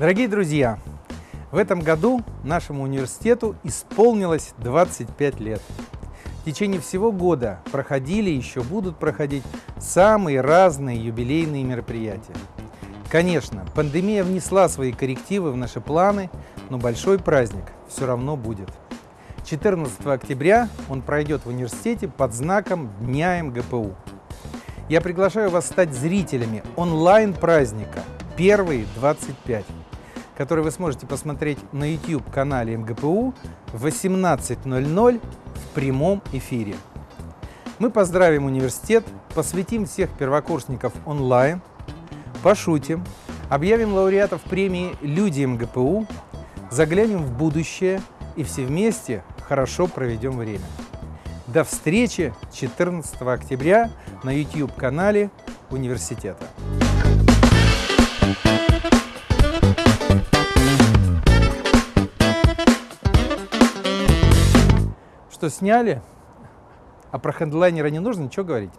Дорогие друзья, в этом году нашему университету исполнилось 25 лет. В течение всего года проходили и еще будут проходить самые разные юбилейные мероприятия. Конечно, пандемия внесла свои коррективы в наши планы, но большой праздник все равно будет. 14 октября он пройдет в университете под знаком Дня МГПУ. Я приглашаю вас стать зрителями онлайн-праздника «Первые 25», который вы сможете посмотреть на YouTube-канале МГПУ в 18.00 в прямом эфире. Мы поздравим университет, посвятим всех первокурсников онлайн, пошутим, объявим лауреатов премии «Люди МГПУ», заглянем в будущее и все вместе хорошо проведем время. До встречи 14 октября на YouTube-канале университета. Что сняли? А про хедлайнера не нужно ничего говорить?